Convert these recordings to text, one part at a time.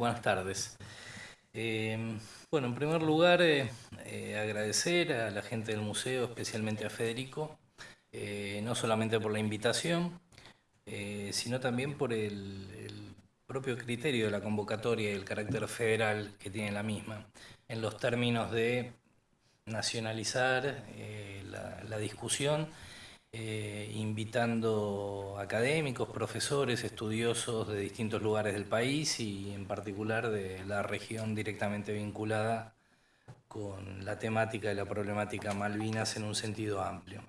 buenas tardes. Eh, bueno, en primer lugar, eh, eh, agradecer a la gente del museo, especialmente a Federico, no solamente por la invitación, sino también por el, propio criterio de la convocatoria y el carácter federal que tiene la misma, en los términos de nacionalizar la discusión eh, invitando académicos, profesores, estudiosos de distintos lugares del país y en particular de la región directamente vinculada con la temática y la problemática Malvinas en un sentido amplio.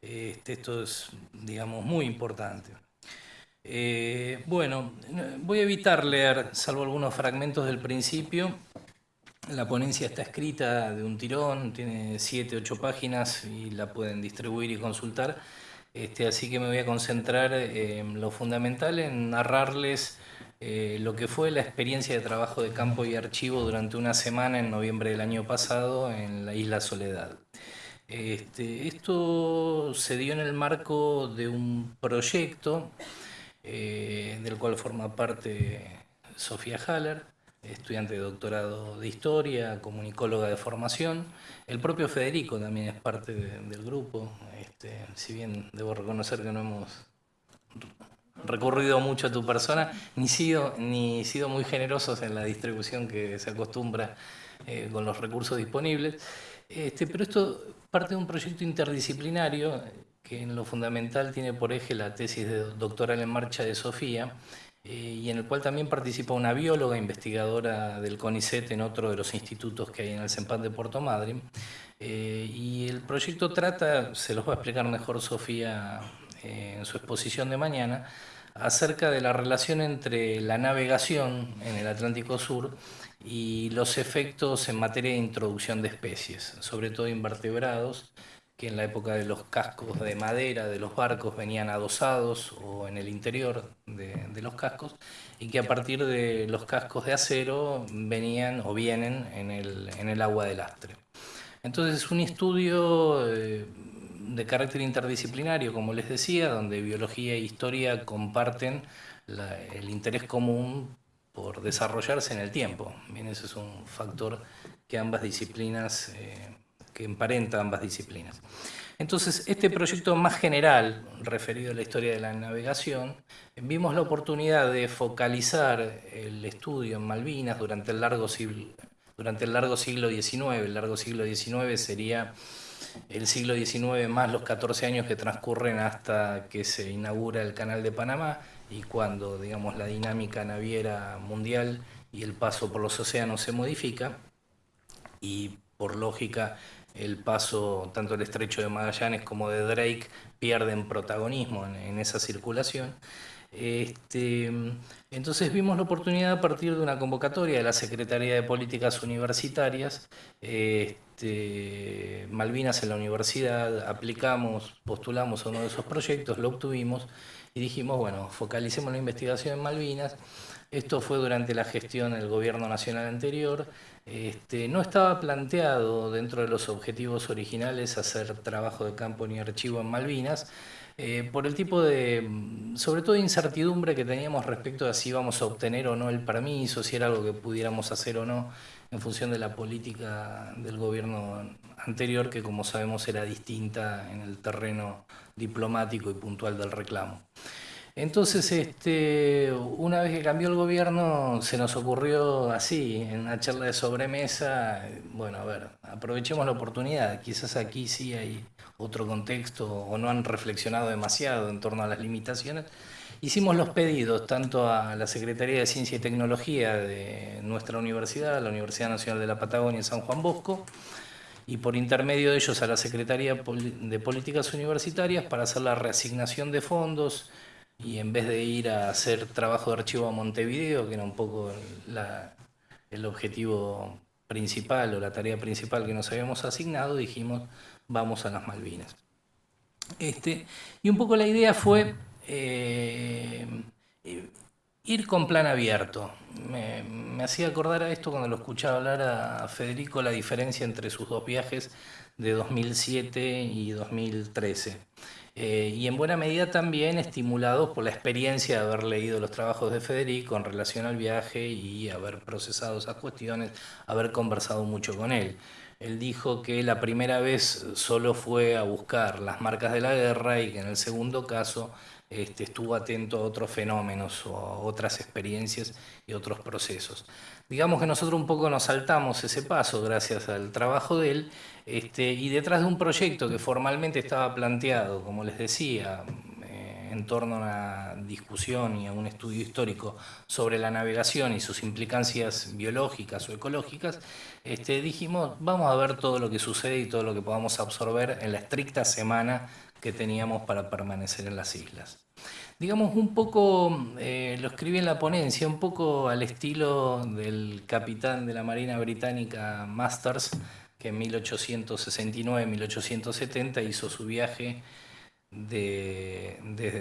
Este, esto es, digamos, muy importante. Eh, bueno, voy a evitar leer, salvo algunos fragmentos del principio, la ponencia está escrita de un tirón, tiene siete, ocho páginas y la pueden distribuir y consultar. Este, así que me voy a concentrar en lo fundamental, en narrarles eh, lo que fue la experiencia de trabajo de campo y archivo durante una semana en noviembre del año pasado en la isla Soledad. Este, esto se dio en el marco de un proyecto eh, del cual forma parte Sofía Haller, estudiante de doctorado de historia, comunicóloga de formación. El propio Federico también es parte del grupo, este, si bien debo reconocer que no hemos recurrido mucho a tu persona, ni sido, ni sido muy generosos en la distribución que se acostumbra eh, con los recursos disponibles. Este, pero esto parte de un proyecto interdisciplinario que en lo fundamental tiene por eje la tesis de doctoral en marcha de Sofía, y en el cual también participa una bióloga investigadora del CONICET en otro de los institutos que hay en el CEMPAD de Puerto Madryn. Eh, y el proyecto trata, se los va a explicar mejor Sofía eh, en su exposición de mañana, acerca de la relación entre la navegación en el Atlántico Sur y los efectos en materia de introducción de especies, sobre todo invertebrados, que en la época de los cascos de madera de los barcos venían adosados o en el interior de, los cascos y que a partir de los cascos de acero venían o vienen en el, agua del lastre. Entonces es un estudio eh, de carácter interdisciplinario, como les decía, donde biología e historia comparten el interés común por desarrollarse en el tiempo. Bien, ese es un factor que ambas disciplinas eh, que emparenta ambas disciplinas. Entonces, este proyecto más general, referido a la historia de la navegación, vimos la oportunidad de focalizar el estudio en Malvinas durante el largo siglo, durante el largo siglo XIX. El largo siglo XIX sería el siglo XIX más los 14 años que transcurren hasta que se inaugura el Canal de Panamá y cuando, digamos, la dinámica naviera mundial y el paso por los océanos se modifica y por lógica el paso, tanto el estrecho de Magallanes como de Drake, pierden protagonismo en, esa circulación. Este, entonces vimos la oportunidad a partir de una convocatoria de la Secretaría de Políticas Universitarias, este, Malvinas en la universidad, aplicamos, postulamos a uno de esos proyectos, lo obtuvimos y dijimos, bueno, focalicemos la investigación en Malvinas. Esto fue durante la gestión del gobierno nacional anterior. Este, no estaba planteado dentro de los objetivos originales hacer trabajo de campo ni archivo en Malvinas, eh, por el tipo de, sobre todo, incertidumbre que teníamos respecto a si íbamos a obtener o no el permiso, si era algo que pudiéramos hacer o no, en función de la política del gobierno anterior, que como sabemos era distinta en el terreno diplomático y puntual del reclamo. Entonces, este, una vez que cambió el gobierno, se nos ocurrió así, en una charla de sobremesa, bueno, a ver, aprovechemos la oportunidad, quizás aquí sí hay otro contexto o no han reflexionado demasiado en torno a las limitaciones. Hicimos los pedidos tanto a la Secretaría de Ciencia y Tecnología de nuestra universidad, la Universidad Nacional de la Patagonia San Juan Bosco, y por intermedio de ellos a la Secretaría de Políticas Universitarias para hacer la reasignación de fondos, y en vez de ir a hacer trabajo de archivo a Montevideo, que era un poco el objetivo principal o la tarea principal que nos habíamos asignado, dijimos vamos a las Malvinas. Este, y un poco la idea fue eh, ir con plan abierto. Me, me, hacía acordar a esto cuando lo escuchaba hablar a Federico la diferencia entre sus dos viajes de 2007 y 2013. Eh, y en buena medida también estimulados por la experiencia de haber leído los trabajos de Federico en relación al viaje y haber procesado esas cuestiones, haber conversado mucho con él. Él dijo que la primera vez solo fue a buscar las marcas de la guerra y que en el segundo caso este, estuvo atento a otros fenómenos o a otras experiencias y otros procesos. Digamos que nosotros un poco nos saltamos ese paso gracias al trabajo de él este, y detrás de un proyecto que formalmente estaba planteado, como les decía, en torno a una discusión y a un estudio histórico sobre la navegación y sus implicancias biológicas o ecológicas, este, dijimos, vamos a ver todo lo que sucede y todo lo que podamos absorber en la estricta semana que teníamos para permanecer en las islas. Digamos, un poco, eh, lo escribí en la ponencia, un poco al estilo del capitán de la Marina Británica Masters, que en 1869-1870 hizo su viaje de,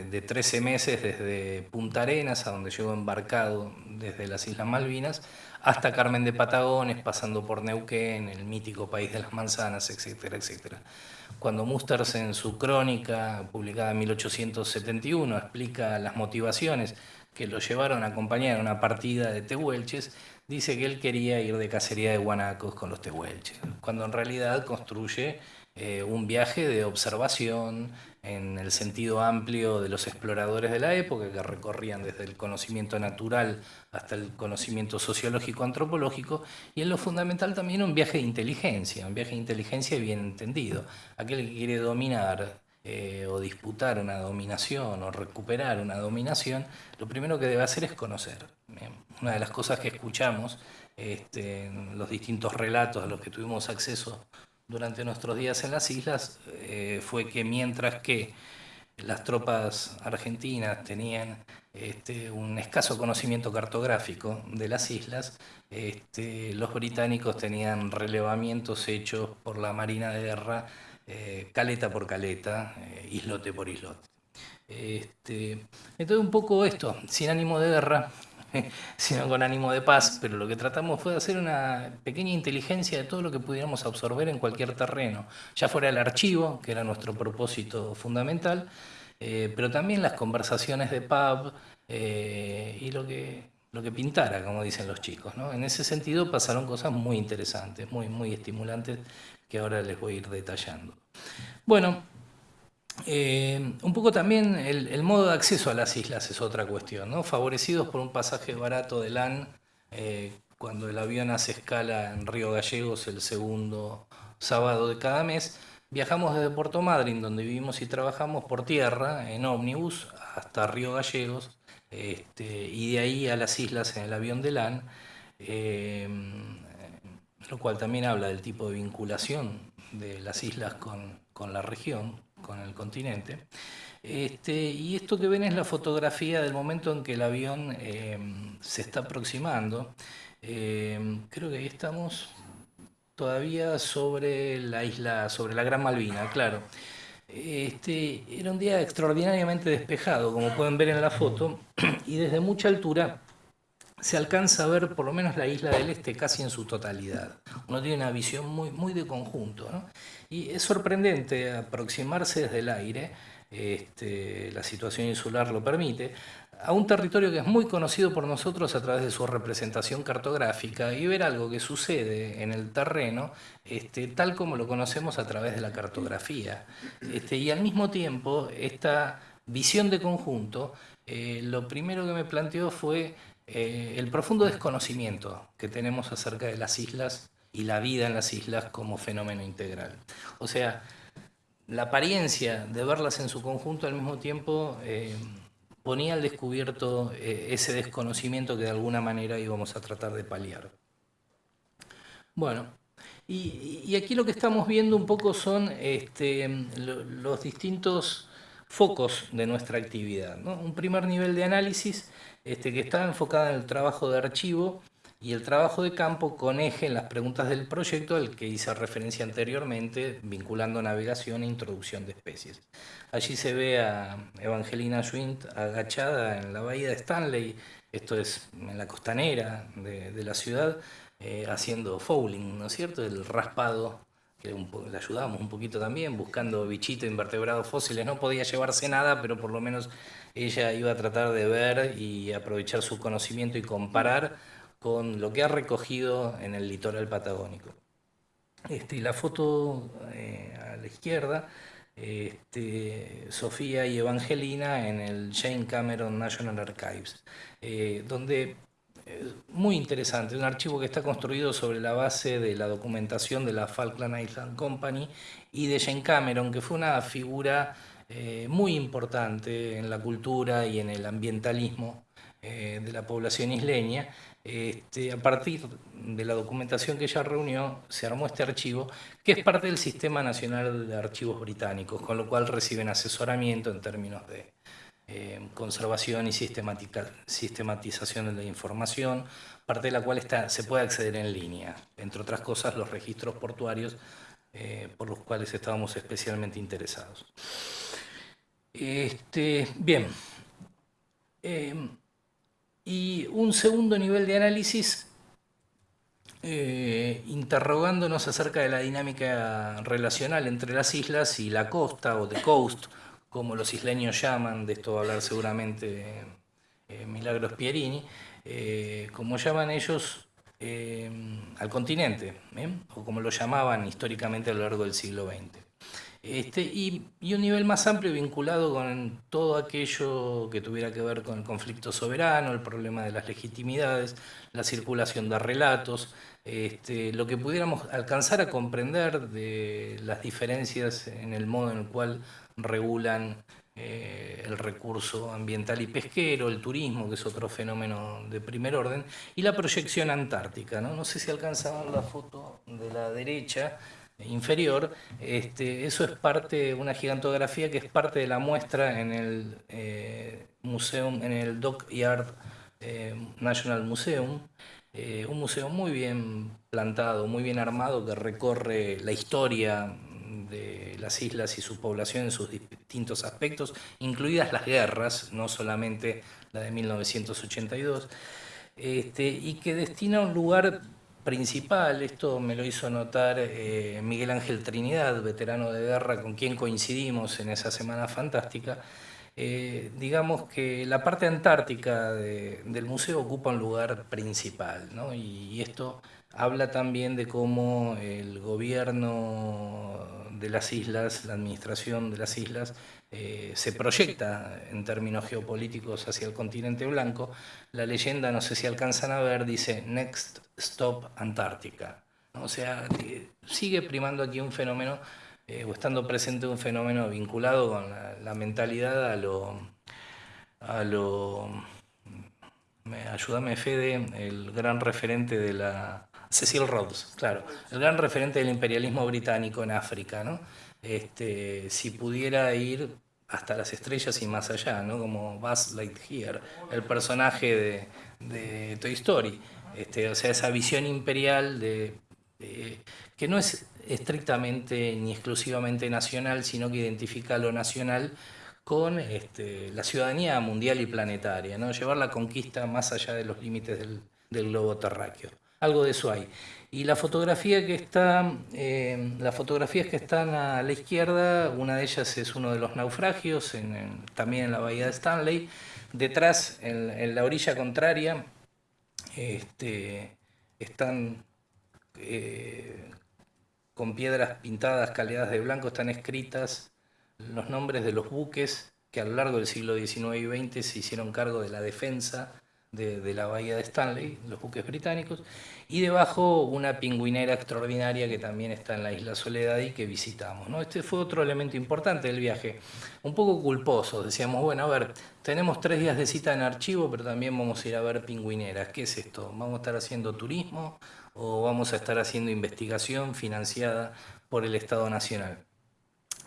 de, 13 meses desde Punta Arenas, a donde llegó embarcado desde las Islas Malvinas, hasta Carmen de Patagones, pasando por Neuquén, el mítico país de las manzanas, etcétera, etcétera. Cuando Musters en su crónica, publicada en 1871, explica las motivaciones que lo llevaron a acompañar una partida de tehuelches, dice que él quería ir de cacería de guanacos con los tehuelches, cuando en realidad construye eh, un viaje de observación en el sentido amplio de los exploradores de la época que recorrían desde el conocimiento natural hasta el conocimiento sociológico antropológico y en lo fundamental también un viaje de inteligencia, un viaje de inteligencia bien entendido. Aquel que quiere dominar eh, o disputar una dominación o recuperar una dominación, lo primero que debe hacer es conocer. Una de las cosas que escuchamos este, en los distintos relatos a los que tuvimos acceso durante nuestros días en las islas eh, fue que mientras que las tropas argentinas tenían este, un escaso conocimiento cartográfico de las islas, este, los británicos tenían relevamientos hechos por la Marina de Guerra eh, caleta por caleta, eh, islote por islote. Este, entonces un poco esto, sin ánimo de guerra, sino con ánimo de paz, pero lo que tratamos fue de hacer una pequeña inteligencia de todo lo que pudiéramos absorber en cualquier terreno, ya fuera el archivo, que era nuestro propósito fundamental, eh, pero también las conversaciones de pub eh, y lo que, lo que pintara, como dicen los chicos. En ese sentido pasaron cosas muy interesantes, muy, muy estimulantes, que ahora les voy a ir detallando. Bueno, eh, un poco también el, modo de acceso a las islas es otra cuestión, ¿no? favorecidos por un pasaje barato de LAN, eh, cuando el avión hace escala en Río Gallegos el segundo sábado de cada mes, viajamos desde Puerto Madryn, donde vivimos y trabajamos, por tierra, en ómnibus, hasta Río Gallegos, este, y de ahí a las islas en el avión de LAN, eh, lo cual también habla del tipo de vinculación de las islas con, con la región, con el continente. Este, y esto que ven es la fotografía del momento en que el avión eh, se está aproximando. Eh, creo que ahí estamos todavía sobre la isla, sobre la Gran Malvina, claro. Este, era un día extraordinariamente despejado, como pueden ver en la foto, y desde mucha altura se alcanza a ver por lo menos la isla del Este casi en su totalidad. Uno tiene una visión muy, muy de conjunto. Y es sorprendente aproximarse desde el aire, este, la situación insular lo permite, a un territorio que es muy conocido por nosotros a través de su representación cartográfica y ver algo que sucede en el terreno este, tal como lo conocemos a través de la cartografía. Este, y al mismo tiempo, esta visión de conjunto, eh, lo primero que me planteó fue eh, el profundo desconocimiento que tenemos acerca de las islas y la vida en las islas como fenómeno integral. O sea, la apariencia de verlas en su conjunto al mismo tiempo eh, ponía al descubierto eh, ese desconocimiento que de alguna manera íbamos a tratar de paliar. Bueno, y, aquí lo que estamos viendo un poco son este, los distintos focos de nuestra actividad. Un primer nivel de análisis este, que está enfocada en el trabajo de archivo y el trabajo de campo con eje en las preguntas del proyecto al que hice referencia anteriormente, vinculando navegación e introducción de especies. Allí se ve a Evangelina Schwint agachada en la bahía de Stanley, esto es en la costanera de, la ciudad, eh, haciendo fouling, ¿no es cierto?, el raspado le ayudamos un poquito también, buscando bichitos, invertebrados fósiles. No podía llevarse nada, pero por lo menos ella iba a tratar de ver y aprovechar su conocimiento y comparar con lo que ha recogido en el litoral patagónico. Este, la foto eh, a la izquierda, este, Sofía y Evangelina en el Jane Cameron National Archives, eh, donde muy interesante, un archivo que está construido sobre la base de la documentación de la Falkland Island Company y de Jane Cameron, que fue una figura eh, muy importante en la cultura y en el ambientalismo eh, de la población isleña. Este, a partir de la documentación que ella reunió, se armó este archivo, que es parte del Sistema Nacional de Archivos Británicos, con lo cual reciben asesoramiento en términos de eh, conservación y sistematización de la información, parte de la cual se puede acceder en línea, entre otras cosas los registros portuarios eh, por los cuales estábamos especialmente interesados. Este, bien, em, y un segundo nivel de análisis eh, interrogándonos acerca de la dinámica relacional entre las islas y la costa o the coast, como los isleños llaman, de esto va a hablar seguramente eh, Milagros Pierini, eh, como llaman ellos al continente, o como lo llamaban históricamente a lo largo del siglo XX. Este, y, un nivel más amplio vinculado con todo aquello que tuviera que ver con el conflicto soberano, el problema de las legitimidades, la circulación de relatos, este, lo que pudiéramos alcanzar a comprender de las diferencias en el modo en el cual regulan eh, el recurso ambiental y pesquero, el turismo, que es otro fenómeno de primer orden, y la proyección antártica. No, no sé si alcanzaban la foto de la derecha inferior, este, eso es parte, una gigantografía que es parte de la muestra en el eh, museum, en el Dockyard eh, National Museum, un museo muy bien plantado, muy bien armado, que recorre la historia de las islas y su población en sus distintos aspectos, incluidas las guerras, no solamente la de 1982, este, y que destina un lugar principal, esto me lo hizo notar eh, Miguel Ángel Trinidad, veterano de guerra con quien coincidimos en esa semana fantástica, eh, digamos que la parte antártica del museo ocupa un lugar principal, ¿no? y esto habla también de cómo el gobierno de las islas, la administración de las islas, eh, se proyecta en términos geopolíticos hacia el continente blanco. La leyenda, no sé si alcanzan a ver, dice Next Stop Antártica. O sea, sigue primando aquí un fenómeno, eh, o estando presente un fenómeno vinculado con la, mentalidad a lo... A lo ayúdame Fede, el gran referente de la Cecil Rhodes, claro, el gran referente del imperialismo británico en África, ¿no? Este, si pudiera ir hasta las estrellas y más allá, ¿no? Como Buzz Lightyear, el personaje de, Toy Story. Este, o sea, esa visión imperial de, que no es estrictamente ni exclusivamente nacional, sino que identifica lo nacional con este, la ciudadanía mundial y planetaria, ¿no? llevar la conquista más allá de los límites del, globo terráqueo algo de eso hay. Y la fotografía que está, eh, las fotografías que están a la izquierda, una de ellas es uno de los naufragios, también en la bahía de Stanley. Detrás, en, la orilla contraria, este, están eh, con piedras pintadas, caleadas de blanco, están escritas los nombres de los buques que a lo largo del siglo XIX y XX se hicieron cargo de la defensa de, la bahía de Stanley, los buques británicos, y debajo una pingüinera extraordinaria que también está en la isla Soledad y que visitamos. ¿no? Este fue otro elemento importante del viaje, un poco culposo, decíamos, bueno, a ver, tenemos tres días de cita en archivo, pero también vamos a ir a ver pingüineras, ¿qué es esto? ¿Vamos a estar haciendo turismo o vamos a estar haciendo investigación financiada por el Estado Nacional?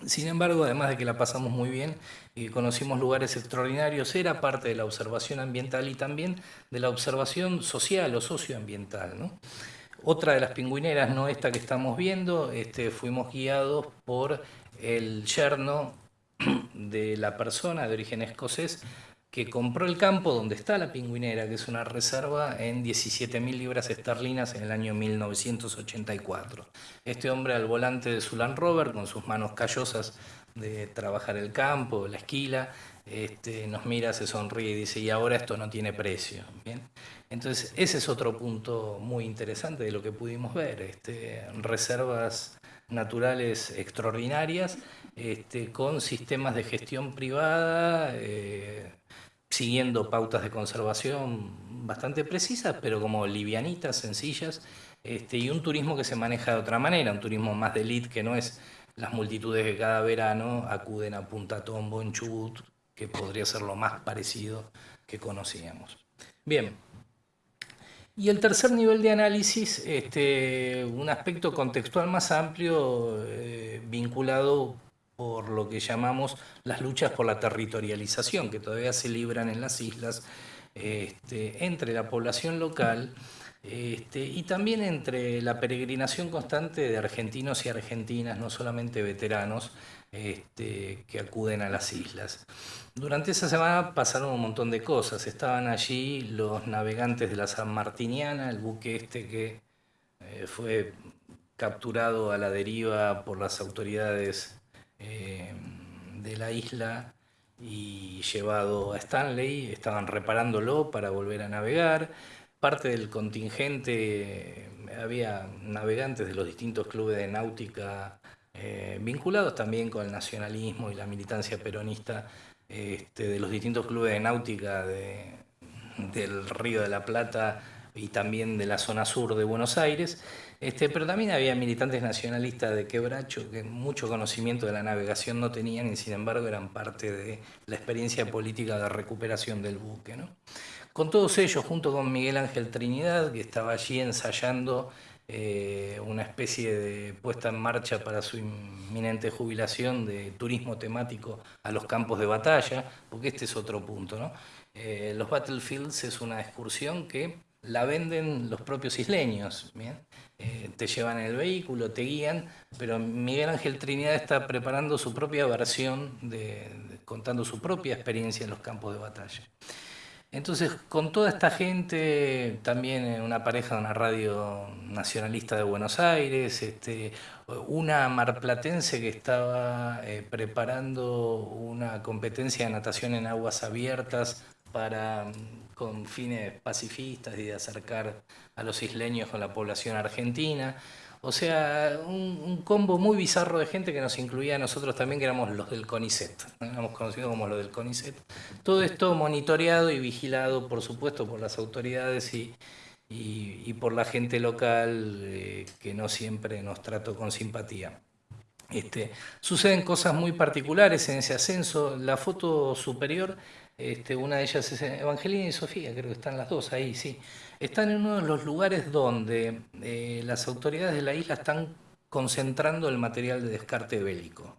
Sin embargo, además de que la pasamos muy bien y conocimos lugares extraordinarios, era parte de la observación ambiental y también de la observación social o socioambiental. Otra de las pingüineras, no esta que estamos viendo, este, fuimos guiados por el yerno de la persona de origen escocés que compró el campo donde está la pingüinera, que es una reserva, en 17.000 libras esterlinas en el año 1984. Este hombre al volante de su Land Rover, con sus manos callosas de trabajar el campo, la esquila, este, nos mira, se sonríe y dice, y ahora esto no tiene precio. ¿Bien? Entonces, ese es otro punto muy interesante de lo que pudimos ver, este, reservas naturales extraordinarias este, con sistemas de gestión privada, eh, siguiendo pautas de conservación bastante precisas, pero como livianitas, sencillas, este, y un turismo que se maneja de otra manera, un turismo más de elite que no es las multitudes que cada verano acuden a Punta Tombo en Chubut, que podría ser lo más parecido que conocíamos. Bien, y el tercer nivel de análisis, este, un aspecto contextual más amplio eh, vinculado por lo que llamamos las luchas por la territorialización, que todavía se libran en las islas este, entre la población local este, y también entre la peregrinación constante de argentinos y argentinas, no solamente veteranos, este, que acuden a las islas. Durante esa semana pasaron un montón de cosas. Estaban allí los navegantes de la San Martiniana, el buque este que eh, fue capturado a la deriva por las autoridades eh, de la isla y llevado a Stanley, estaban reparándolo para volver a navegar. Parte del contingente, había navegantes de los distintos clubes de náutica eh, vinculados también con el nacionalismo y la militancia peronista este, de los distintos clubes de náutica del Río de la Plata y también de la zona sur de Buenos Aires. Este, pero también había militantes nacionalistas de Quebracho que mucho conocimiento de la navegación no tenían y sin embargo eran parte de la experiencia política de recuperación del buque. Con todos ellos, junto con Miguel Ángel Trinidad, que estaba allí ensayando eh, una especie de puesta en marcha para su inminente jubilación de turismo temático a los campos de batalla, porque este es otro punto. ¿no? Eh, los Battlefields es una excursión que la venden los propios isleños. Eh, te llevan el vehículo, te guían, pero Miguel Ángel Trinidad está preparando su propia versión, de, contando su propia experiencia en los campos de batalla. Entonces, con toda esta gente, también una pareja de una radio nacionalista de Buenos Aires, este, una marplatense que estaba eh, preparando una competencia de natación en aguas abiertas para con fines pacifistas y de acercar a los isleños con la población argentina. O sea, un, combo muy bizarro de gente que nos incluía a nosotros también, que éramos los del CONICET, éramos conocidos como los del CONICET. Todo esto monitoreado y vigilado, por supuesto, por las autoridades y, por la gente local eh, que no siempre nos trató con simpatía. Este, suceden cosas muy particulares en ese ascenso. La foto superior este, una de ellas es Evangelina y Sofía, creo que están las dos ahí, sí. Están en uno de los lugares donde eh, las autoridades de la isla están concentrando el material de descarte bélico.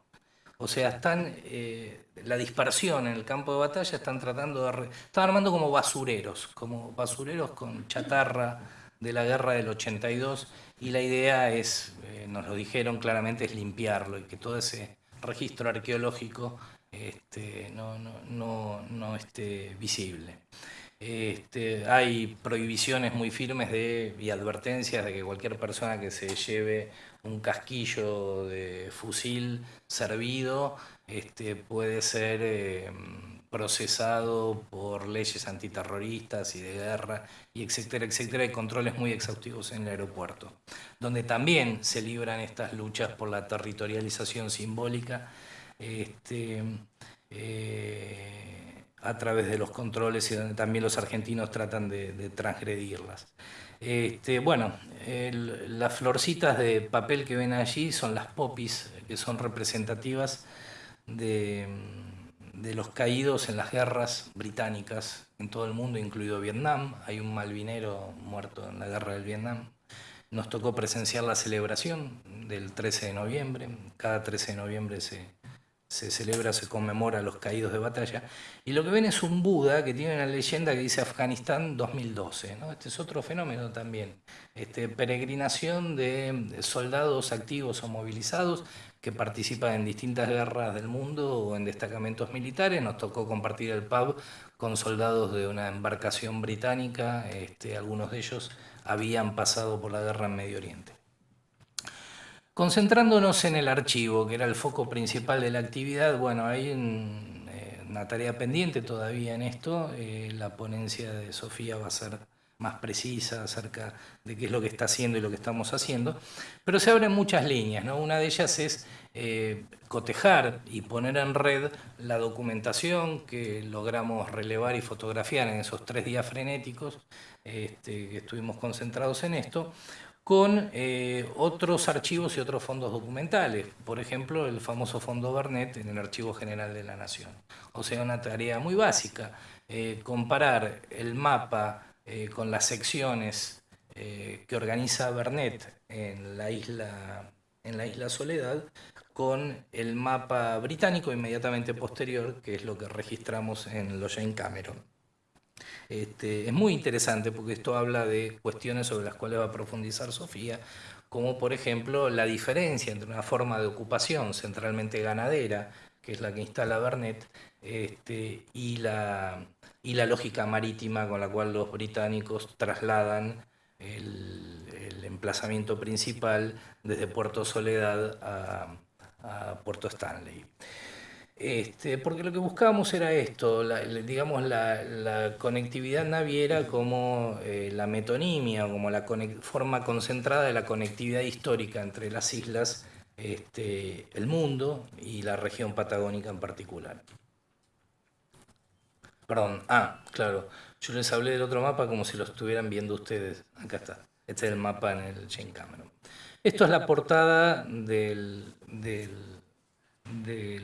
O sea, están eh, la dispersión en el campo de batalla, están tratando de... Están armando como basureros, como basureros con chatarra de la guerra del 82 y la idea es, eh, nos lo dijeron claramente, es limpiarlo y que todo ese registro arqueológico este, no, no, no, esté visible. Este, hay prohibiciones muy firmes de, y advertencias de que cualquier persona que se lleve un casquillo de fusil servido este, puede ser eh, procesado por leyes antiterroristas y de guerra, y etcétera, etcétera. Hay controles muy exhaustivos en el aeropuerto, donde también se libran estas luchas por la territorialización simbólica este, eh, a través de los controles y donde también los argentinos tratan de, transgredirlas. Este, bueno, las florcitas de papel que ven allí son las popis, que son representativas de, de los caídos en las guerras británicas en todo el mundo, incluido Vietnam. Hay un malvinero muerto en la guerra del Vietnam. Nos tocó presenciar la celebración del 13 de noviembre. Cada 13 de noviembre se, se celebra, se conmemora a los caídos de batalla, y lo que ven es un Buda que tiene una leyenda que dice Afganistán 2012. ¿no? Este es otro fenómeno también, este, peregrinación de soldados activos o movilizados que participan en distintas guerras del mundo o en destacamentos militares. Nos tocó compartir el pub con soldados de una embarcación británica, este, algunos de ellos habían pasado por la guerra en Medio Oriente. Concentrándonos en el archivo, que era el foco principal de la actividad, bueno, hay eh, una tarea pendiente todavía en esto. Eh, la ponencia de Sofía va a ser más precisa acerca de qué es lo que está haciendo y lo que estamos haciendo, pero se abren muchas líneas. ¿no? Una de ellas es eh, cotejar y poner en red la documentación que logramos relevar y fotografiar en esos tres días frenéticos este, que estuvimos concentrados en esto, con eh, otros archivos y otros fondos documentales, por ejemplo el famoso fondo Bernet en el Archivo General de la Nación. O sea, una tarea muy básica, eh, comparar el mapa eh, con las secciones que organiza Bernet en la, isla, en la isla Soledad con el mapa británico inmediatamente posterior, que es lo que registramos en los Jane Cameron. Este, es muy interesante porque esto habla de cuestiones sobre las cuales va a profundizar Sofía, como por ejemplo la diferencia entre una forma de ocupación centralmente ganadera, que es la que instala Bernet, este, y, la, y la lógica marítima con la cual los británicos trasladan el, emplazamiento principal desde Puerto Soledad a Puerto Stanley. Este, porque lo que buscábamos era esto, digamos la, conectividad naviera como eh, la metonimia, como la forma concentrada de la conectividad histórica entre las islas, este, el mundo y la región patagónica en particular. Perdón, ah, claro, yo les hablé del otro mapa como si lo estuvieran viendo ustedes. Acá está, este es el mapa en el Jane Cameron. Esto es la portada del del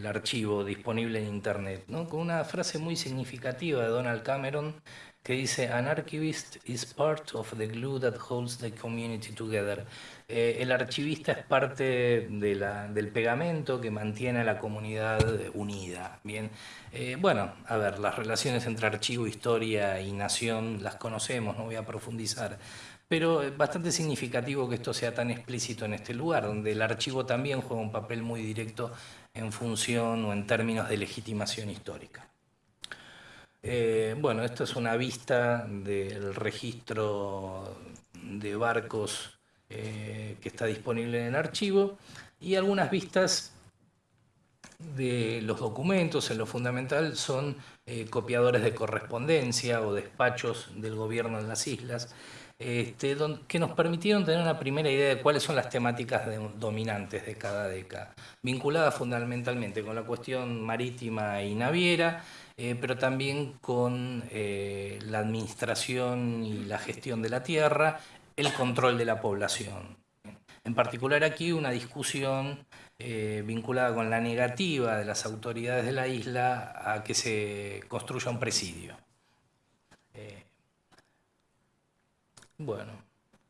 archivo disponible en Internet, ¿no? con una frase muy significativa de Donald Cameron que dice, An archivist is part of the glue that holds the community together. Eh, el archivista es parte de la, del pegamento que mantiene a la comunidad unida. Bien, eh, bueno, a ver, las relaciones entre archivo, historia y nación las conocemos, no voy a profundizar, pero es bastante significativo que esto sea tan explícito en este lugar, donde el archivo también juega un papel muy directo en función o en términos de legitimación histórica. Eh, bueno, esta es una vista del registro de barcos eh, que está disponible en el archivo y algunas vistas de los documentos, en lo fundamental, son eh, copiadores de correspondencia o despachos del gobierno en las islas, este, que nos permitieron tener una primera idea de cuáles son las temáticas dominantes de cada década, vinculadas fundamentalmente con la cuestión marítima y naviera, eh, pero también con eh, la administración y la gestión de la tierra, el control de la población. En particular aquí una discusión eh, vinculada con la negativa de las autoridades de la isla a que se construya un presidio. Bueno,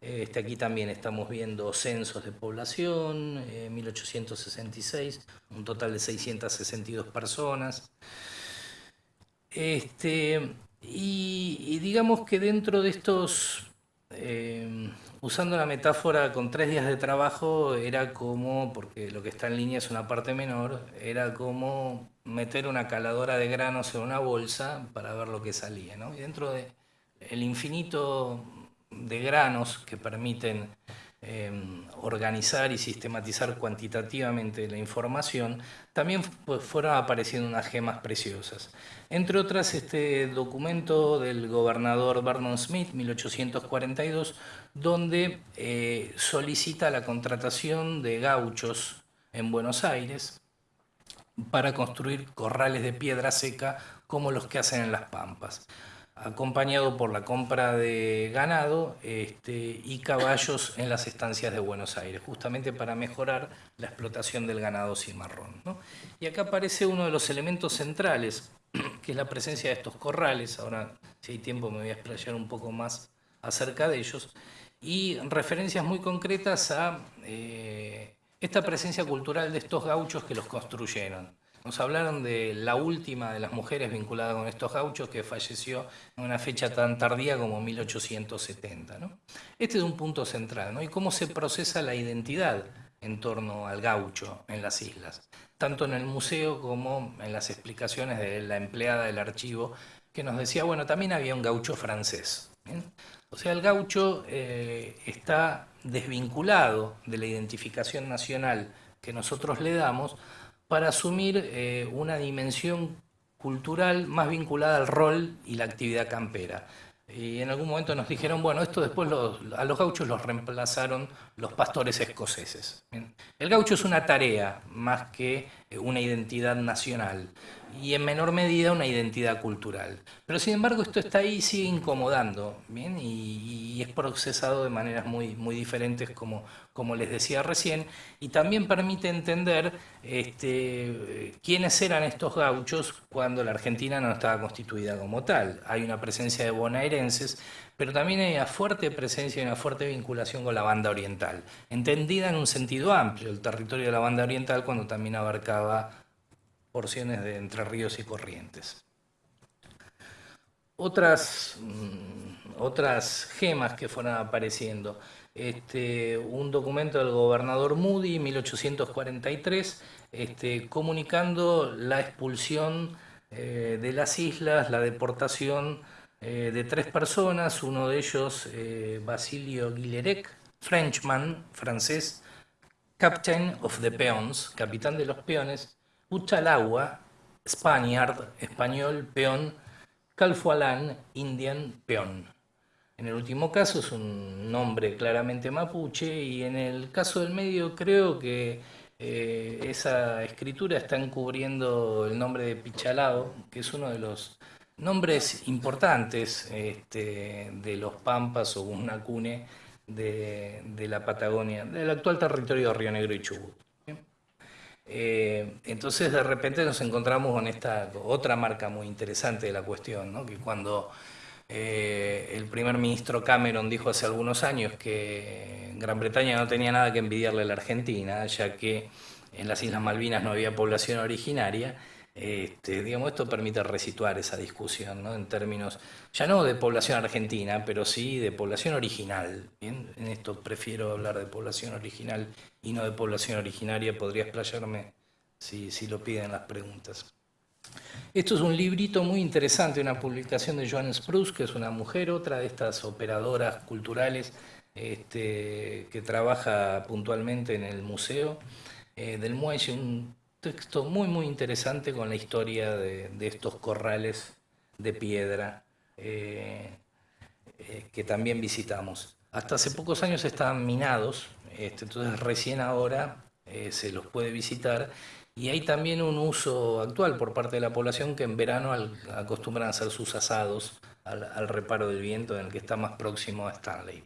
este, aquí también estamos viendo censos de población, 1866, eh, un total de 662 personas. Este, y, digamos que dentro de estos, eh, usando la metáfora con tres días de trabajo, era como, porque lo que está en línea es una parte menor, era como meter una caladora de granos en una bolsa para ver lo que salía. ¿no? Y dentro de el infinito de granos que permiten em, organizar y sistematizar cuantitativamente la información, también fueron apareciendo unas gemas preciosas. Entre otras, este documento del gobernador Vernon Smith, 1842, donde eh, solicita la contratación de gauchos en Buenos Aires para construir corrales de piedra seca como los que hacen en las pampas acompañado por la compra de ganado este, y caballos en las estancias de Buenos Aires, justamente para mejorar la explotación del ganado cimarrón. Y acá aparece uno de los elementos centrales, que es la presencia de estos corrales, ahora si hay tiempo me voy a explayar un poco más acerca de ellos, y referencias muy concretas a eh, esta presencia cultural de estos gauchos que los construyeron. Nos hablaron de la última de las mujeres vinculada con estos gauchos que falleció en una fecha tan tardía como 1870. Este es un punto central, ¿no? Y cómo se procesa la identidad en torno al gaucho en las islas, tanto en el museo como en las explicaciones de la empleada del archivo que nos decía, bueno, también había un gaucho francés. O sea, el gaucho eh, está desvinculado de la identificación nacional que nosotros le damos para asumir eh, una dimensión cultural más vinculada al rol y la actividad campera. Y en algún momento nos dijeron, bueno, esto después a los gauchos los reemplazaron los pastores escoceses. El gaucho es una tarea más que una identidad nacional y en menor medida una identidad cultural. Pero sin embargo esto está ahí y sigue incomodando, ¿bien? Y, es procesado de maneras muy, muy diferentes como, como les decía recién, y también permite entender este, quiénes eran estos gauchos cuando la Argentina no estaba constituida como tal. Hay una presencia de bonaerenses, pero también hay una fuerte presencia y una fuerte vinculación con la banda oriental, entendida en un sentido amplio, el territorio de la banda oriental cuando también abarcaba porciones de Entre Ríos y Corrientes. Otras, mm, otras gemas que fueron apareciendo. Este, un documento del gobernador Moody, 1843, este, comunicando la expulsión eh, de las islas, la deportación eh, de tres personas, uno de ellos eh, Basilio Guillerec, Frenchman, francés, Captain of the Peons, capitán de los peones, Uchalagua, Spaniard, español, peón, Calfualán, indian, peón. En el último caso es un nombre claramente mapuche y en el caso del medio creo que eh, esa escritura está encubriendo el nombre de Pichalao, que es uno de los nombres importantes este, de los Pampas o Unacune de, de la Patagonia, del actual territorio de Río Negro y Chubut. Eh, entonces de repente nos encontramos con esta otra marca muy interesante de la cuestión, que cuando eh, el primer ministro Cameron dijo hace algunos años que Gran Bretaña no tenía nada que envidiarle a la Argentina, ya que en las Islas Malvinas no había población originaria, este, digamos, esto permite resituar esa discusión ¿no? en términos, ya no de población argentina, pero sí de población original. En esto prefiero hablar de población original y no de población originaria, podría explayarme si, si lo piden las preguntas. Esto es un librito muy interesante, una publicación de Joan Spruce, que es una mujer, otra de estas operadoras culturales este, que trabaja puntualmente en el Museo eh, del Muelle, texto muy muy interesante con la historia de, estos corrales de piedra eh, eh, que también visitamos. Hasta hace pocos años estaban minados, este, entonces recién ahora eh, se los puede visitar y hay también un uso actual por parte de la población que en verano acostumbran a hacer sus asados al, al, reparo del viento en el que está más próximo a Stanley.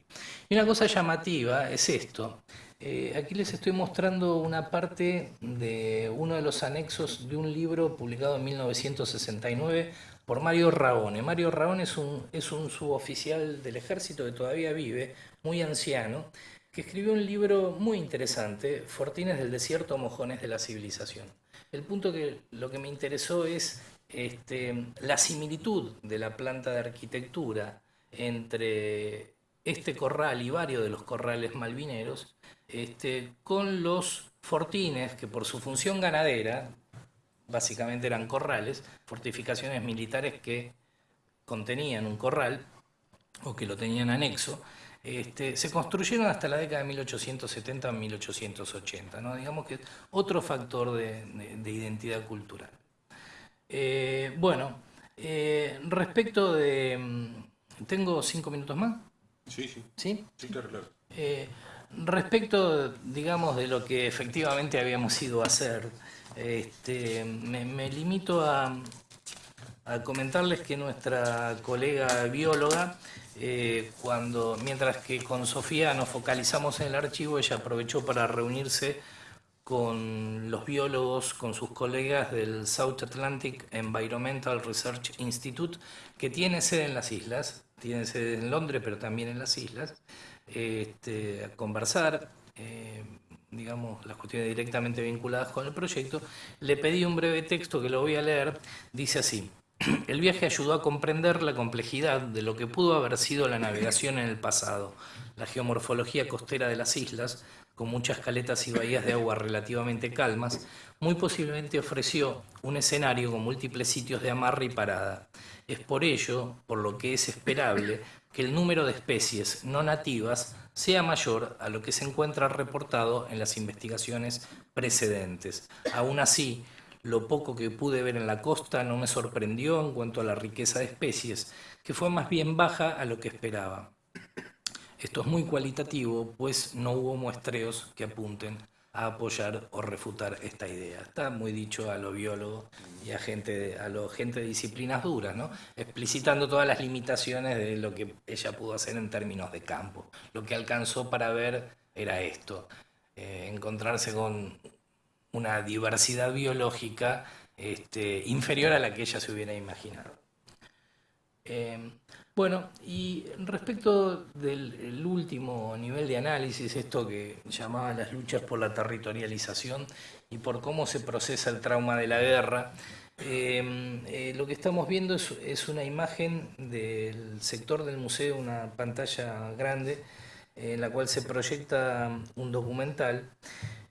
Y una cosa llamativa es esto, eh, aquí les estoy mostrando una parte de uno de los anexos de un libro publicado en 1969 por Mario Raone. Mario Raone es un, es un suboficial del ejército que todavía vive, muy anciano, que escribió un libro muy interesante, Fortines del desierto, mojones de la civilización. El punto que lo que me interesó es este, la similitud de la planta de arquitectura entre este corral y varios de los corrales malvineros este, con los fortines, que por su función ganadera, básicamente eran corrales, fortificaciones militares que contenían un corral o que lo tenían anexo, este, se construyeron hasta la década de 1870-1880, ¿no? digamos que es otro factor de, identidad cultural. Eh, bueno, eh, respecto de... Mm, ¿Tengo cinco minutos más? Sí, sí. ¿Sí? Sí, claro, claro. Eh, Respecto, digamos, de lo que efectivamente habíamos ido a hacer, este, me, limito a, comentarles que nuestra colega bióloga, eh, cuando, mientras que con Sofía nos focalizamos en el archivo, ella aprovechó para reunirse con los biólogos, con sus colegas del South Atlantic Environmental Research Institute, que tiene sede en las islas, tiene sede en Londres, pero también en las islas, este, conversar, eh, digamos, las cuestiones directamente vinculadas con el proyecto, le pedí un breve texto que lo voy a leer, dice así. El viaje ayudó a comprender la complejidad de lo que pudo haber sido la navegación en el pasado, la geomorfología costera de las islas, con muchas caletas y bahías de agua relativamente calmas, muy posiblemente ofreció un escenario con múltiples sitios de amarre y parada. Es por ello, por lo que es esperable, que el número de especies no nativas sea mayor a lo que se encuentra reportado en las investigaciones precedentes. Aún así, lo poco que pude ver en la costa no me sorprendió en cuanto a la riqueza de especies, que fue más bien baja a lo que esperaba. Esto es muy cualitativo, pues no hubo muestreos que apunten a apoyar o refutar esta idea. Está muy dicho a los biólogos y a gente, a lo gente de disciplinas duras, ¿no? explicitando todas las limitaciones de lo que ella pudo hacer en términos de campo. Lo que alcanzó para ver era esto, eh, encontrarse con una diversidad biológica este, inferior a la que ella se hubiera imaginado. Eh, bueno, y respecto del último nivel de análisis, esto que llamaba las luchas por la territorialización y por cómo se procesa el trauma de la guerra, eh, eh, lo que estamos viendo es, una imagen del sector del museo, una pantalla grande, en la cual se proyecta un documental.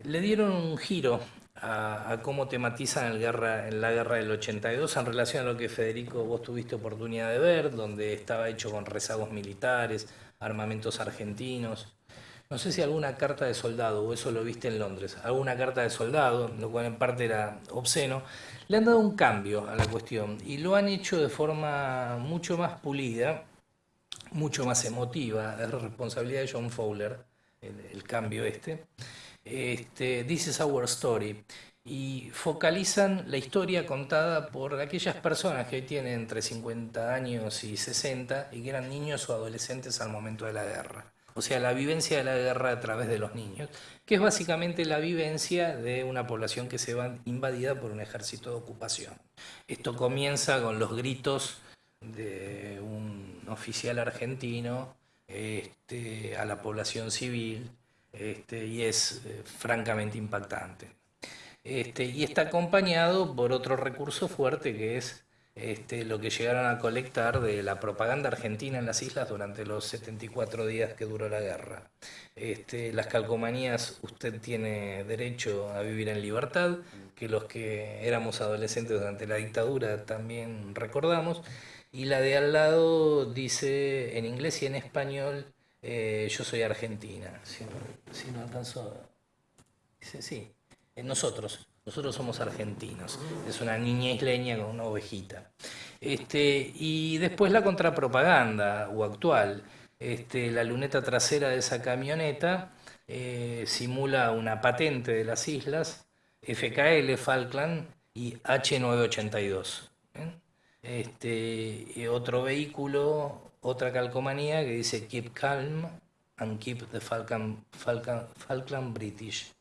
Le dieron un giro a, cómo tematizan el guerra, en la guerra del 82 en relación a lo que Federico vos tuviste oportunidad de ver, donde estaba hecho con rezagos militares, armamentos argentinos. No sé si alguna carta de soldado, o eso lo viste en Londres, alguna carta de soldado, lo cual en parte era obsceno, le han dado un cambio a la cuestión y lo han hecho de forma mucho más pulida, mucho más emotiva, es responsabilidad de John Fowler, el cambio este este, This is Our Story, y focalizan la historia contada por aquellas personas que tienen entre 50 años y 60 y que eran niños o adolescentes al momento de la guerra. O sea, la vivencia de la guerra a través de los niños, que es básicamente la vivencia de una población que se va invadida por un ejército de ocupación. Esto comienza con los gritos de un oficial argentino este, a la población civil, este, y es eh, francamente impactante. Este, y está acompañado por otro recurso fuerte que es este, lo que llegaron a colectar de la propaganda argentina en las islas durante los 74 días que duró la guerra. Este, las calcomanías, usted tiene derecho a vivir en libertad, que los que éramos adolescentes durante la dictadura también recordamos, y la de al lado dice en inglés y en español, eh, yo soy argentina, si no, alcanzó. Dice, sí, eh, nosotros, nosotros somos argentinos. Es una niña isleña con una ovejita. Este, y después la contrapropaganda o actual. Este, la luneta trasera de esa camioneta eh, simula una patente de las islas, FKL, Falkland y H982. Este, otro vehículo otra calcomanía que dice Keep calm and keep the Falkland, British.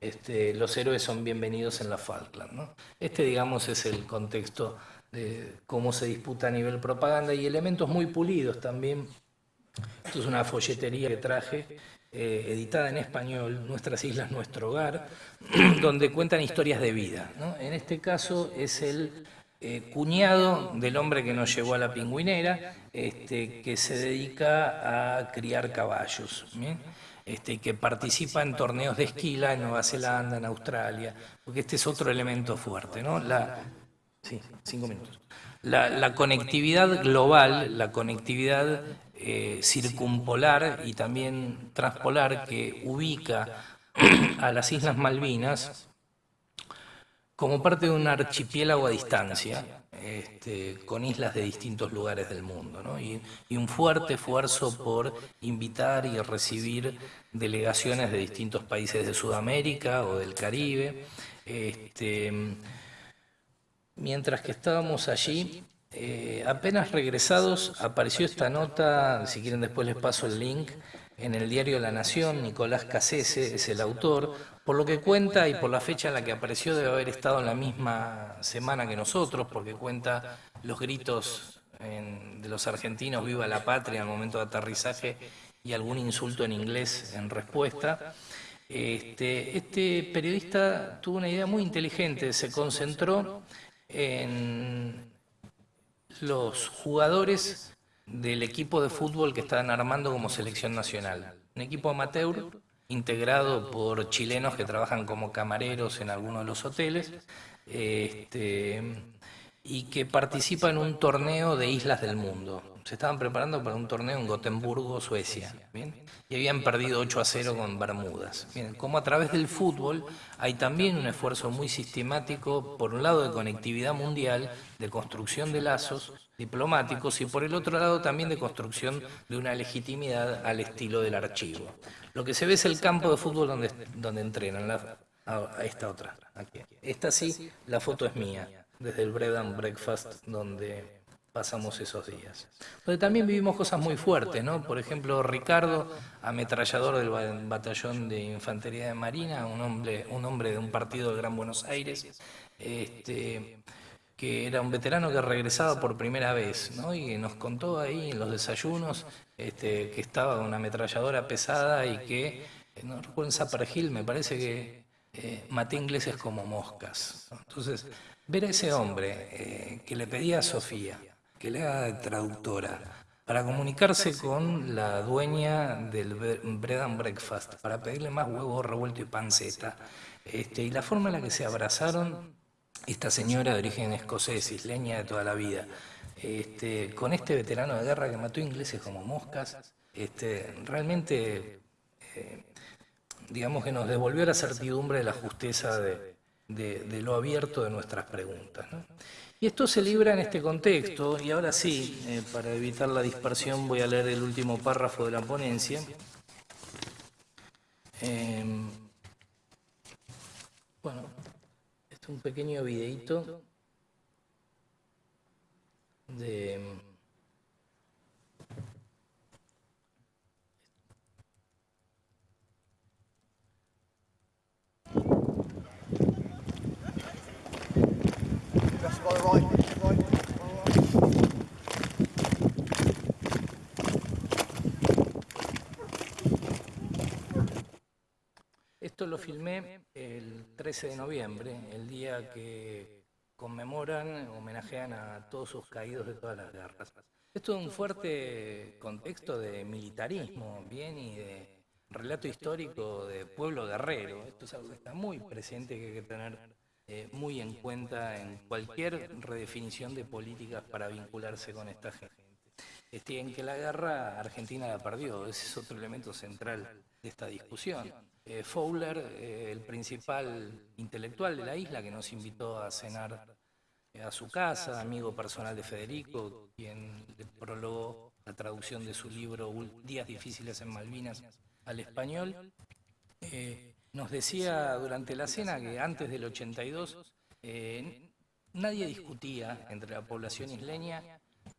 Este, los héroes son bienvenidos en la Falkland. Este, digamos, es el contexto de cómo se disputa a nivel propaganda y elementos muy pulidos también. Esto es una folletería que traje, eh, editada en español, Nuestras Islas, Nuestro Hogar, donde cuentan historias de vida. En este caso es el eh, cuñado del hombre que nos llevó a la pingüinera, este, que se dedica a criar caballos, Este, que participa en torneos de esquila en Nueva Zelanda, en Australia, porque este es otro elemento fuerte, ¿no? La, sí, cinco minutos. La, conectividad global, la conectividad eh, circumpolar y también transpolar que ubica a las Islas Malvinas como parte de un archipiélago a distancia, este, con islas de distintos lugares del mundo, y, un fuerte esfuerzo por invitar y recibir delegaciones de distintos países de Sudamérica o del Caribe. Este, mientras que estábamos allí, eh, apenas regresados, apareció esta nota, si quieren después les paso el link, en el diario La Nación, Nicolás Casese es el autor, por lo que cuenta y por la fecha en la que apareció debe haber estado en la misma semana que nosotros, porque cuenta los gritos de los argentinos, viva la patria, al momento de aterrizaje y algún insulto en inglés en respuesta. Este, este periodista tuvo una idea muy inteligente, se concentró en los jugadores del equipo de fútbol que estaban armando como selección nacional. Un equipo amateur integrado por chilenos que trabajan como camareros en algunos de los hoteles. Este, y que participa en un torneo de islas del mundo. Se estaban preparando para un torneo en Gotemburgo, Suecia, y habían perdido 8 a 0 con Bermudas. Bien, como a través del fútbol hay también un esfuerzo muy sistemático, por un lado de conectividad mundial, de construcción de lazos diplomáticos y por el otro lado también de construcción de una legitimidad al estilo del archivo. Lo que se ve es el campo de fútbol donde, donde entrenan, a, esta otra, aquí. Esta sí, la foto es mía desde el Bread and Breakfast donde pasamos esos días. Donde también vivimos cosas muy fuertes, ¿no? Por ejemplo, Ricardo, ametrallador del batallón de infantería de Marina, un hombre, un hombre de un partido de Gran Buenos Aires, este, que era un veterano que regresaba por primera vez, ¿no? Y nos contó ahí en los desayunos este, que estaba con una ametralladora pesada y que, no recuerdo en Zapper me parece que eh, maté ingleses como moscas. Entonces, Ver a ese hombre eh, que le pedía a Sofía que le haga de traductora para comunicarse con la dueña del Bread and Breakfast, para pedirle más huevo revuelto y panceta, este, y la forma en la que se abrazaron esta señora de origen escocés, isleña de toda la vida, este, con este veterano de guerra que mató ingleses como moscas, este, realmente, eh, digamos que nos devolvió la certidumbre de la justeza de, lo abierto de nuestras preguntas. Y esto se libra en este contexto, y ahora sí, eh, para evitar la dispersión voy a leer el último párrafo de la ponencia. Em, bueno, este es un pequeño videito de... Esto lo filmé el 13 de noviembre, el día que conmemoran, homenajean a todos sus caídos de todas las guerras. Esto es un fuerte contexto de militarismo, bien, y de relato histórico de pueblo guerrero. Esto es algo que está muy presente, que hay que tener eh, muy en cuenta en cualquier redefinición de políticas para vincularse con esta gente. Este, en que la guerra Argentina la perdió, ese es otro elemento central de esta discusión. Eh, Fowler, eh, el principal intelectual de la isla, que nos invitó a cenar a su casa, amigo personal de Federico, quien le prologó la traducción de su libro Días difíciles en Malvinas al español, nos decía durante la cena que antes del 82 eh, nadie discutía entre la población isleña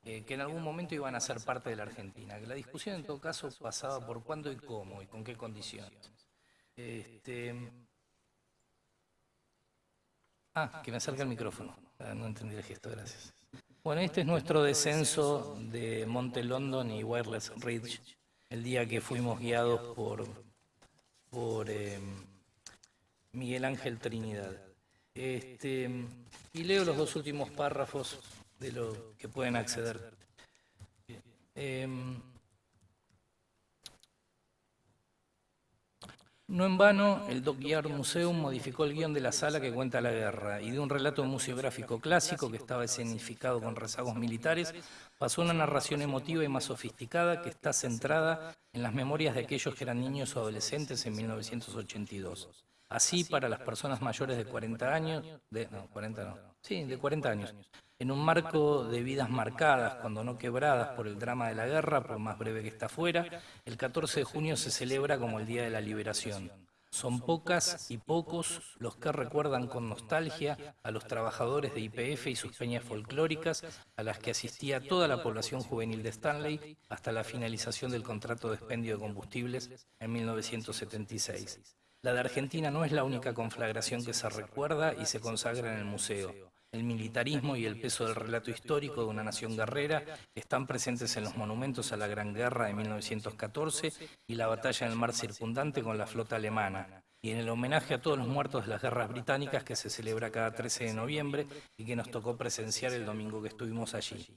eh, que en algún momento iban a ser parte de la Argentina, que la discusión en todo caso pasaba por cuándo y cómo y con qué condiciones. Este, ah, que me acerque el micrófono, no entendí el gesto, gracias. Bueno, este es nuestro descenso de Monte London y Wireless Ridge, el día que fuimos guiados por por eh, Miguel Ángel Trinidad. Este, y leo los dos últimos párrafos de lo que pueden acceder. Em, no en vano, el Dockyard Museum modificó el guion de la sala que cuenta la guerra y de un relato museográfico clásico que estaba escenificado con rezagos militares pasó una narración emotiva y más sofisticada que está centrada en las memorias de aquellos que eran niños o adolescentes en 1982. Así, para las personas mayores de 40 años, de, no, 40 no, sí, de 40 años, en un marco de vidas marcadas, cuando no quebradas por el drama de la guerra, por más breve que está fuera, el 14 de junio se celebra como el Día de la Liberación. Son pocas y pocos los que recuerdan con nostalgia a los trabajadores de IPF y sus peñas folclóricas a las que asistía toda la población juvenil de Stanley hasta la finalización del contrato de expendio de combustibles en 1976. La de Argentina no es la única conflagración que se recuerda y se consagra en el museo. El militarismo y el peso del relato histórico de una nación guerrera están presentes en los monumentos a la Gran Guerra de 1914 y la batalla en el mar circundante con la flota alemana, y en el homenaje a todos los muertos de las guerras británicas que se celebra cada 13 de noviembre y que nos tocó presenciar el domingo que estuvimos allí.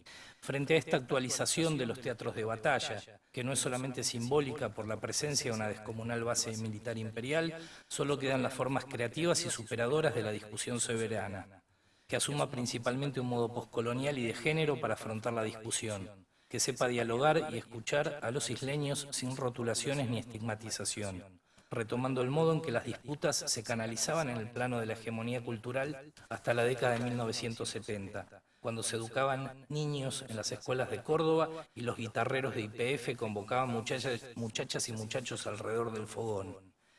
Frente a esta actualización de los teatros de batalla, que no es solamente simbólica por la presencia de una descomunal base militar imperial, solo quedan las formas creativas y superadoras de la discusión soberana, que asuma principalmente un modo postcolonial y de género para afrontar la discusión, que sepa dialogar y escuchar a los isleños sin rotulaciones ni estigmatización retomando el modo en que las disputas se canalizaban en el plano de la hegemonía cultural hasta la década de 1970, cuando se educaban niños en las escuelas de Córdoba y los guitarreros de IPF convocaban muchachas, muchachas y muchachos alrededor del fogón.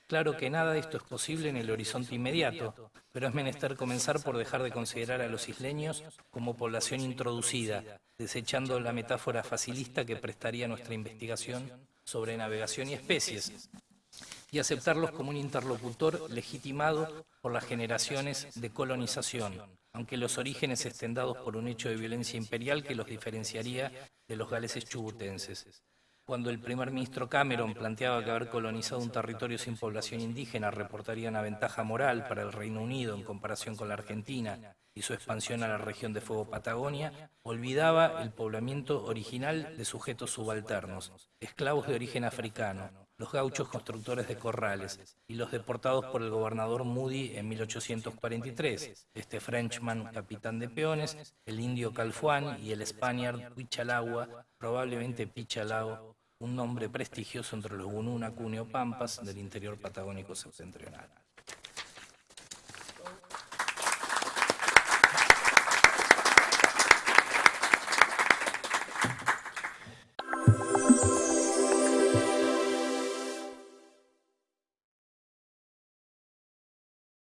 Claro que nada de esto es posible en el horizonte inmediato, pero es menester comenzar por dejar de considerar a los isleños como población introducida, desechando la metáfora facilista que prestaría nuestra investigación sobre navegación y especies, y aceptarlos como un interlocutor legitimado por las generaciones de colonización, aunque los orígenes estén dados por un hecho de violencia imperial que los diferenciaría de los galeses chubutenses. Cuando el primer ministro Cameron planteaba que haber colonizado un territorio sin población indígena reportaría una ventaja moral para el Reino Unido en comparación con la Argentina y su expansión a la región de Fuego Patagonia, olvidaba el poblamiento original de sujetos subalternos, esclavos de origen africano, los gauchos constructores de corrales y los deportados por el gobernador Moody en 1843, este Frenchman capitán de peones, el indio Calfuán y el Spaniard Huichalagua, probablemente Pichalao, un nombre prestigioso entre los Gununa Cuneo Pampas del interior patagónico septentrional.